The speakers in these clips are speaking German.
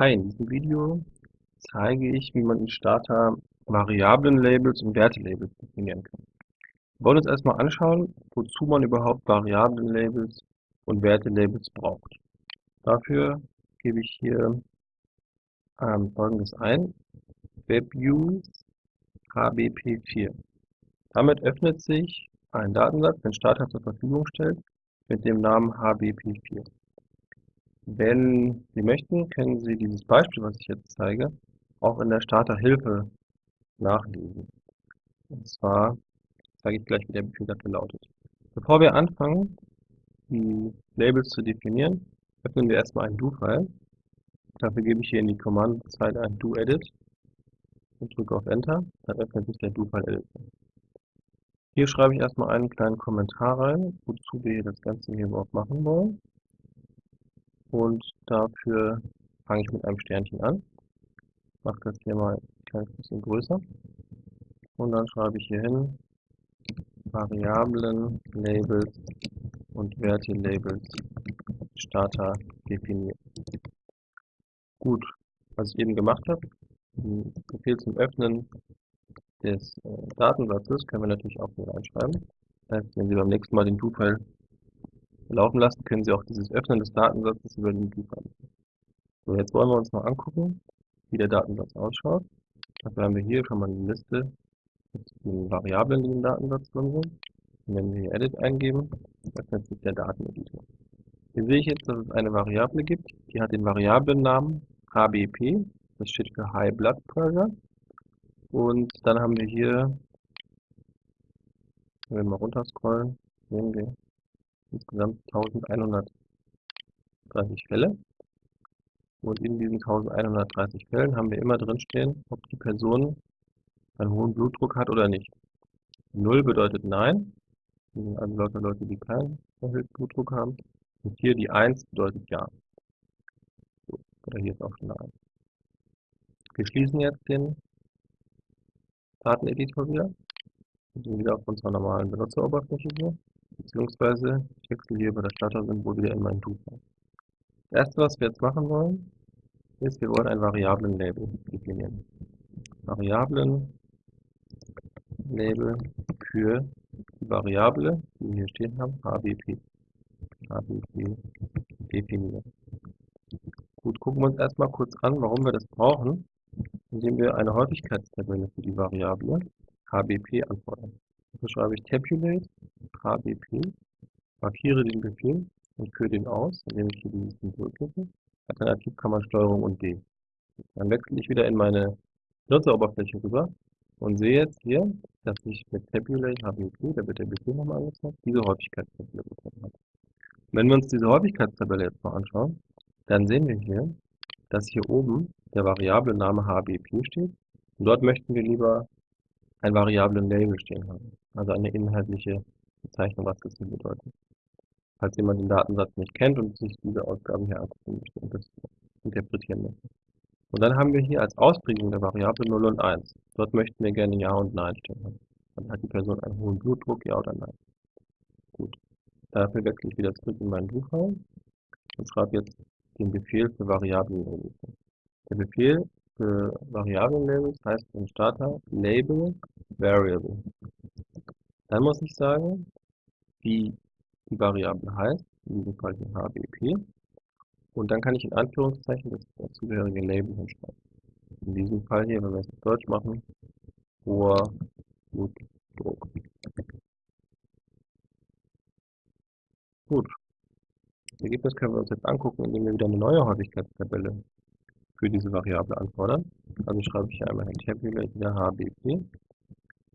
Hi, in diesem Video zeige ich, wie man in Starter Variablen-Labels und Werte-Labels definieren kann. Wir wollen uns erstmal anschauen, wozu man überhaupt Variablen-Labels und Werte-Labels braucht. Dafür gebe ich hier ähm, folgendes ein, WebViews HBP4. Damit öffnet sich ein Datensatz, den Starter zur Verfügung stellt, mit dem Namen HBP4. Wenn Sie möchten, können Sie dieses Beispiel, was ich jetzt zeige, auch in der Starterhilfe nachlesen. Und zwar zeige ich gleich, wie der Befehl dafür lautet. Bevor wir anfangen, die Labels zu definieren, öffnen wir erstmal ein Do-File. Dafür gebe ich hier in die Kommandozeile ein Do-Edit und drücke auf Enter. Dann öffnet sich der Do-File-Editor. Hier schreibe ich erstmal einen kleinen Kommentar rein, wozu wir das Ganze hier überhaupt machen wollen und dafür fange ich mit einem Sternchen an. Mache das hier mal ein kleines bisschen größer und dann schreibe ich hier hin Variablen, Labels und Werte Labels Starter definieren. Gut, was ich eben gemacht habe, Befehl zum Öffnen des äh, Datensatzes können wir natürlich auch hier reinschreiben. Das heißt, wenn Sie beim nächsten Mal den Do-File laufen lassen, können Sie auch dieses Öffnen des Datensatzes über den Loop machen. So, jetzt wollen wir uns mal angucken, wie der Datensatz ausschaut. Dafür haben wir hier schon mal eine Liste mit den Variablen, die im Datensatz drin sind. Und wenn wir hier Edit eingeben, öffnet sich der Dateneditor. Hier sehe ich jetzt, dass es eine Variable gibt, die hat den Variablennamen HBP, das steht für High Blood Pressure. Und dann haben wir hier, wenn wir mal runterscrollen, sehen wir, insgesamt 1130 Fälle. Und in diesen 1130 Fällen haben wir immer drin stehen, ob die Person einen hohen Blutdruck hat oder nicht. 0 bedeutet Nein, also lauter Leute, die keinen erhöhten Blutdruck haben. Und hier die 1 bedeutet Ja. So, oder hier ist auch schon 1. Wir schließen jetzt den Dateneditor wieder. Wir sind wieder auf unserer normalen Benutzeroberfläche hier beziehungsweise ich wechsle hier über das Starter-Symbol wieder in mein Do-File. Das erste, was wir jetzt machen wollen, ist, wir wollen ein Variablen-Label definieren. Variablen-Label für die Variable, die wir hier stehen haben, HBP. HBP definieren. Gut, gucken wir uns erstmal kurz an, warum wir das brauchen, indem wir eine Häufigkeitstabelle für die Variable HBP anfordern. Dafür schreibe ich Tabulate HBP, markiere den Befehl und führe den aus, indem ich hier dieses Symbol klicke. Alternativ kann man STRG und D. Dann wechsle ich wieder in meine Nutzeroberfläche rüber und sehe jetzt hier, dass ich mit Tabulate HBP, da wird der Befehl nochmal angezeigt, diese Häufigkeitstabelle bekommen habe. Wenn wir uns diese Häufigkeitstabelle jetzt mal anschauen, dann sehen wir hier, dass hier oben der Variablename HBP steht und dort möchten wir lieber ein Variablen-Label stehen haben, also eine inhaltliche Bezeichnung, was das hier bedeutet. Falls jemand den Datensatz nicht kennt und sich diese Ausgaben hier angucken möchte und das interpretieren möchte. Und dann haben wir hier als Ausprägung der Variable 0 und 1. Dort möchten wir gerne Ja und Nein stehen haben. Dann hat die Person einen hohen Blutdruck, Ja oder Nein. Gut. Dafür wechsle ich wieder zurück in meinen Buchraum und schreibe jetzt den Befehl für Variablen-Labels. Der Befehl für Variablen-Labels heißt im Starter Label Variable. Dann muss ich sagen, wie die Variable heißt, in diesem Fall hier HBP. Und dann kann ich in Anführungszeichen das dazugehörige Label hinschreiben. In diesem Fall hier, wenn wir es auf Deutsch machen, hoher Blutdruck. Gut. Das Ergebnis können wir uns jetzt angucken, indem wir wieder eine neue Häufigkeitstabelle für diese Variable anfordern. Also schreibe ich hier einmal ein Tabulate wieder HBP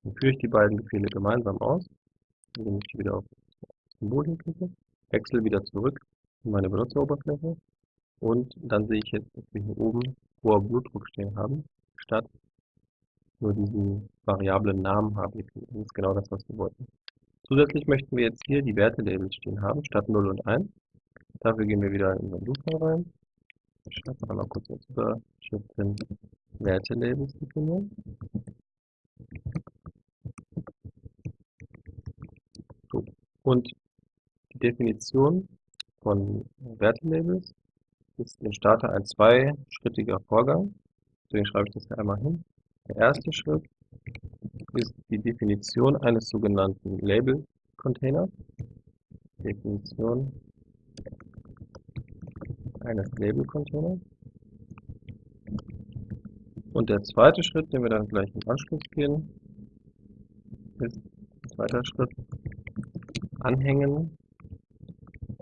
dann führe ich die beiden Befehle gemeinsam aus, indem ich wieder auf Symbol hinklicke, wechsle wieder zurück in meine Benutzeroberfläche und dann sehe ich jetzt, dass wir hier oben hoher Blutdruck stehen haben, statt nur diesen variablen Namen HBP. Das ist genau das, was wir wollten. Zusätzlich möchten wir jetzt hier die Wertelabels stehen haben, statt 0 und 1. Dafür gehen wir wieder in unseren Loop rein. Ich schreibe einmal kurz als Überschrift hin Wertelabels definieren. Und die Definition von Wertelabels ist im Starter ein zweischrittiger Vorgang. Deswegen schreibe ich das hier einmal hin. Der erste Schritt ist die Definition eines sogenannten Label-Containers. Definition eines Label-Containers. Und der zweite Schritt, den wir dann gleich im Anschluss gehen, ist zweiter Schritt Anhängen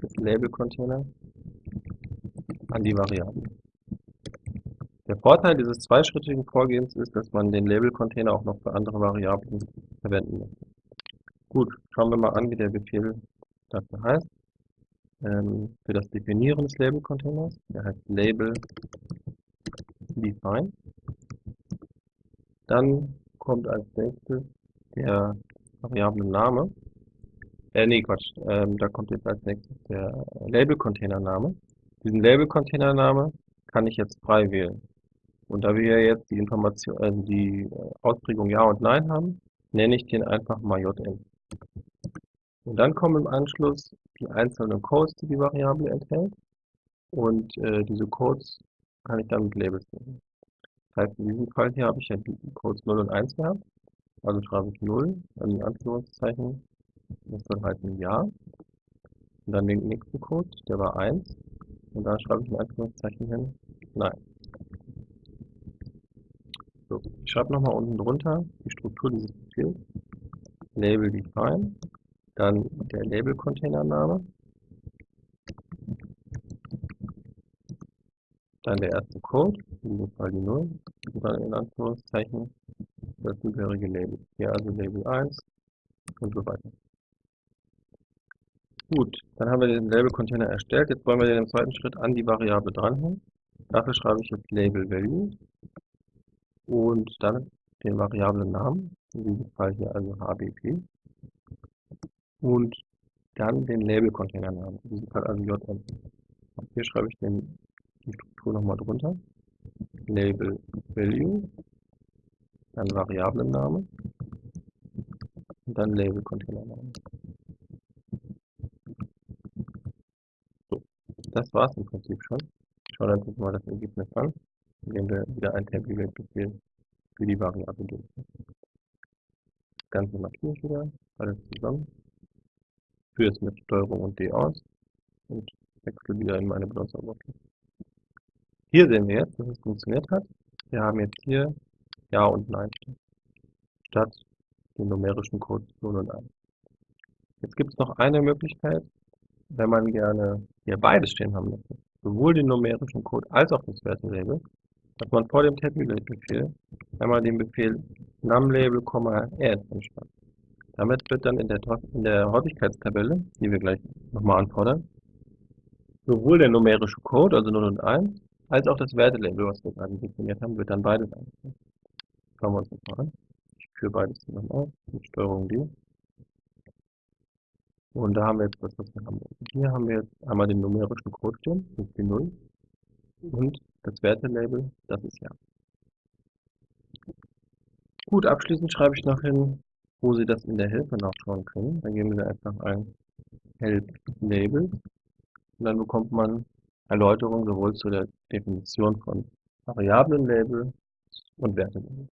des Label-Containers an die Variablen. Der Vorteil dieses zweischrittigen Vorgehens ist, dass man den Label-Container auch noch für andere Variablen verwenden muss. Gut, schauen wir mal an, wie der Befehl dafür heißt. Ähm, für das Definieren des Label-Containers, der heißt Label define. Dann kommt als nächstes der Variablen-Name. Äh, nee, Quatsch, ähm, da kommt jetzt als nächstes der Label-Container-Name. Diesen Label-Container-Name kann ich jetzt frei wählen. Und da wir jetzt die Information, also die äh, Ausprägung Ja und Nein haben, nenne ich den einfach mal Jn. Und dann kommen im Anschluss die einzelnen Codes, die die Variable enthält. Und äh, diese Codes kann ich dann mit Labels nehmen. Das heißt, in diesem Fall hier habe ich ja die Codes 0 und 1 gehabt. Also schreibe ich 0, dann in Anführungszeichen, das soll heißen Ja. Und dann den nächsten Code, der war 1. Und dann schreibe ich in Anführungszeichen hin Nein. So, ich schreibe nochmal unten drunter die Struktur dieses Befehls. Label define, dann der Label-Container-Name, dann der erste Code, in diesem Fall die 0, und dann in Anführungszeichen das zugehörige Label. Hier also Label 1 und so weiter. Gut, dann haben wir den Label-Container erstellt. Jetzt wollen wir den im zweiten Schritt an die Variable dranhängen. Dafür schreibe ich jetzt Label Value und dann den variablen Namen, in diesem Fall hier also HBP, und dann den Label-Container-Namen, in diesem Fall also JN. Hier schreibe ich den, die Struktur nochmal drunter, Label Value, dann Variablenname und dann Label-Container-Name. So, das war es im Prinzip schon. Schauen wir uns mal das Ergebnis an indem wir wieder ein Template-Befehl für die Variable durchführen. Das Ganze markiere ich wieder, alles zusammen, führe es mit Steuerung und D aus und wechsle wieder in meine Benutzeroberfläche. Hier sehen wir jetzt, dass es funktioniert hat. Wir haben jetzt hier Ja und Nein statt den numerischen Code 0 und 1. Jetzt gibt es noch eine Möglichkeit, wenn man gerne hier beides stehen haben möchte, sowohl den numerischen Code als auch das Wertelabel, dass man vor dem Tabulate-Befehl einmal den Befehl numLabel, add anschreibt. Damit wird dann in der, in der Häufigkeitstabelle, die wir gleich nochmal anfordern, sowohl der numerische Code, also 0 und 1, als auch das Wertelabel, was wir gerade definiert haben, wird dann beides angezeigt. Schauen wir uns das mal an. Ich führe beides zusammen aus, mit Steuerung D. Und da haben wir jetzt das, was wir haben. Hier haben wir jetzt einmal den numerischen Code stehen, das ist die 0. Und das Wertelabel, das ist ja. Gut, abschließend schreibe ich noch hin, wo Sie das in der Hilfe nachschauen können. Dann geben Sie einfach ein Help Label und dann bekommt man Erläuterungen sowohl zu der Definition von Variablenlabel und Wertelabel.